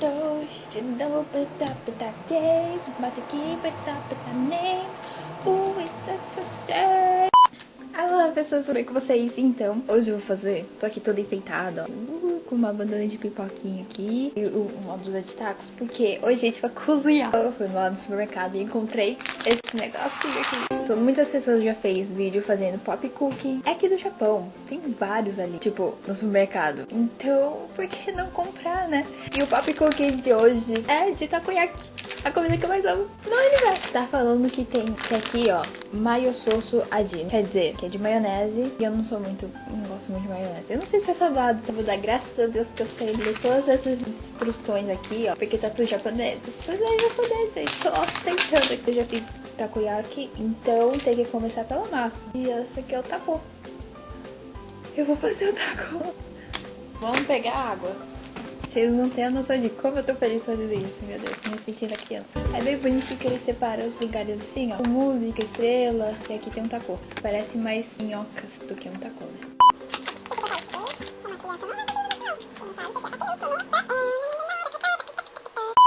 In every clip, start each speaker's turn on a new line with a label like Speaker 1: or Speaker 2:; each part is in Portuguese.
Speaker 1: tôi you know but up but that day about to keep it up with that name ooh it's such a shame pessoas, tudo bem com vocês? Então, hoje eu vou fazer, tô aqui toda enfeitada, ó, uh, com uma bandana de pipoquinha aqui e uma blusa de tacos, porque hoje a gente vai cozinhar. Eu fui lá no supermercado e encontrei esse negocinho aqui. Então, muitas pessoas já fez vídeo fazendo pop cookie. É aqui do Japão, tem vários ali, tipo, no supermercado. Então, por que não comprar, né? E o pop cookie de hoje é de takoyaki a comida que eu mais amo no universo. Tá falando que tem que aqui, ó, maio soso adi. Quer dizer, que é de maionese. E eu não sou muito, não gosto muito de maionese. Eu não sei se é salgado, então vou dar graças a Deus que eu sei ler todas essas instruções aqui, ó. Porque tá tudo japonês. Isso é japonês, eu tô ostentando aqui. Eu já fiz takoyaki, então tem que começar pela massa. E essa aqui é o taco. Eu vou fazer o taco. Vamos pegar água. Vocês não têm a noção de como eu tô feliz fazendo isso, meu Deus, me sentindo a criança. É bem bonitinho que ele separa os lugares assim, ó. Música, estrela, e aqui tem um tacô. Parece mais minhocas do que um tacô, né?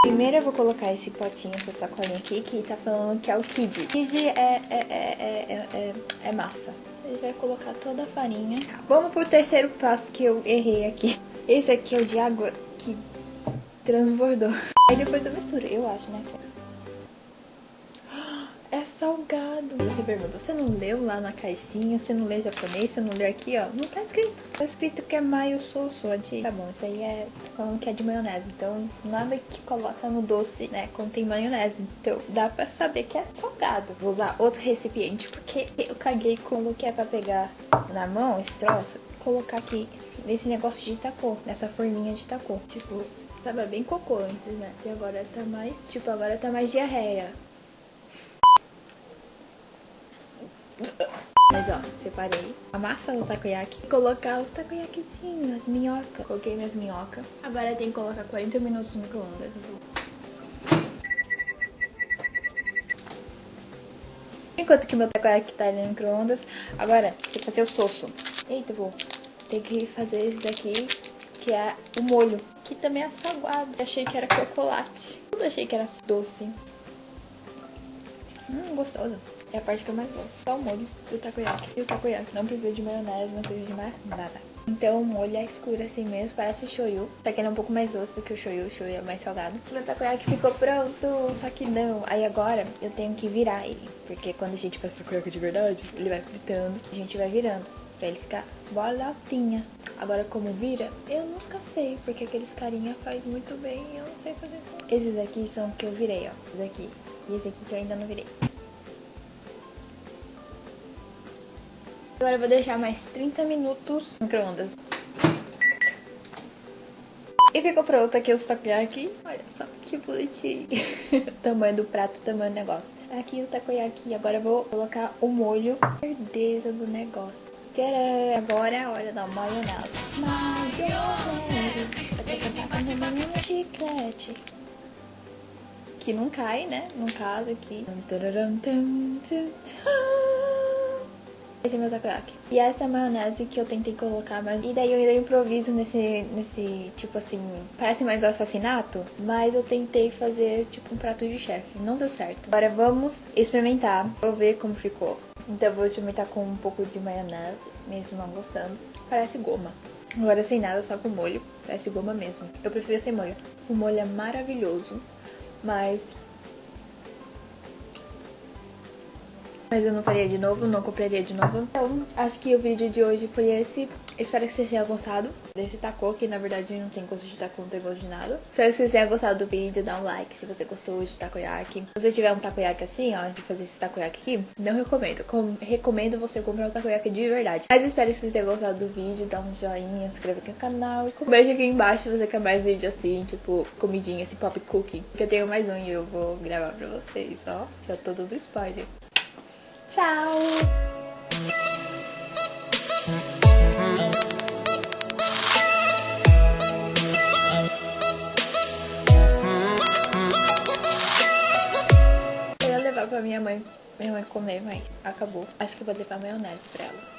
Speaker 1: Primeiro eu vou colocar esse potinho, essa sacolinha aqui, que tá falando que é o Kid. Kid é, é, é, é, é massa. Ele vai colocar toda a farinha. Vamos pro terceiro passo que eu errei aqui. Esse aqui é o de água que transbordou. Aí depois eu misturo, eu acho, né? É salgado. Você pergunta, você não leu lá na caixinha? Você não lê japonês? Você não lê aqui, ó? Não tá escrito. Tá escrito que é maio soso de... Tá bom, isso aí é falando que é de maionese. Então, nada que coloca no doce, né, contém maionese. Então, dá pra saber que é salgado. Vou usar outro recipiente, porque eu caguei com o que é pra pegar na mão, esse troço. Colocar aqui nesse negócio de tacô, nessa forminha de tacô. Tipo, tava bem cocô antes, né? E agora tá mais, tipo, agora tá mais diarreia. Mas ó, separei a massa do takoyaki. Colocar os takoyakizinhos, as minhocas. Coloquei minhas minhocas. Agora tem que colocar 40 minutos no micro-ondas. Enquanto que meu takoyaki tá ali no micro-ondas, agora tem que fazer o soço. Eita, vou tem que fazer esse daqui, que é o molho, que também é salgado. achei que era chocolate. Tudo achei que era doce. Hum, gostoso. É a parte que eu mais gosto. Só o molho do takoyaki. E o takoyaki não precisa de maionese, não precisa de mais nada. Então o molho é escuro assim mesmo, parece shoyu. Só que ele é um pouco mais doce do que o shoyu, o shoyu é mais salgado. Meu takoyaki ficou pronto, só que não. Aí agora eu tenho que virar ele. Porque quando a gente faz takoyaki de verdade, ele vai fritando, a gente vai virando pra ele ficar bolotinha. Agora como vira, eu nunca sei, porque aqueles carinha faz muito bem e eu não sei fazer. Esses aqui são que eu virei, ó. Esse aqui. E esse aqui que eu ainda não virei. Agora eu vou deixar mais 30 minutos no micro-ondas. E ficou pronto aqui os takoyaki. Olha só que bonitinho. tamanho do prato, tamanho do negócio. Aqui o takoyaki. Agora eu vou colocar o molho. Certeza do negócio. Tcharam! Agora é a hora da maionese. Maionese. Vou cantar com uma chiclete. Que não cai, né? Não casa aqui. Esse é meu takoyaki. E essa é a maionese que eu tentei colocar, mas... E daí eu improviso nesse, nesse, tipo assim, parece mais um assassinato, mas eu tentei fazer, tipo, um prato de chefe. Não deu certo. Agora vamos experimentar. Vou ver como ficou. Então vou experimentar com um pouco de maionese, mesmo não gostando. Parece goma. Agora sem nada, só com molho. Parece goma mesmo. Eu prefiro sem molho. O molho é maravilhoso, mas... Mas eu não faria de novo, não compraria de novo. Então, acho que o vídeo de hoje foi esse. Espero que vocês tenham gostado desse taco, que na verdade não tem gosto de taco, não tem gosto de nada. Se vocês tenham gostado do vídeo, dá um like se você gostou de takoyaki. Se você tiver um takoyaki assim, ó, de fazer esse takoyaki aqui, não recomendo. Com recomendo você comprar um takoyaki de verdade. Mas espero que vocês tenham gostado do vídeo, dá um joinha, se inscreve aqui no canal. E beijo aqui embaixo se você quer mais vídeo assim, tipo, comidinha, esse pop cookie. Porque eu tenho mais um e eu vou gravar pra vocês, ó. Já tô dando spoiler. Tchau! Pra minha mãe, minha mãe comer, mas acabou. Acho que vou levar maionese pra ela.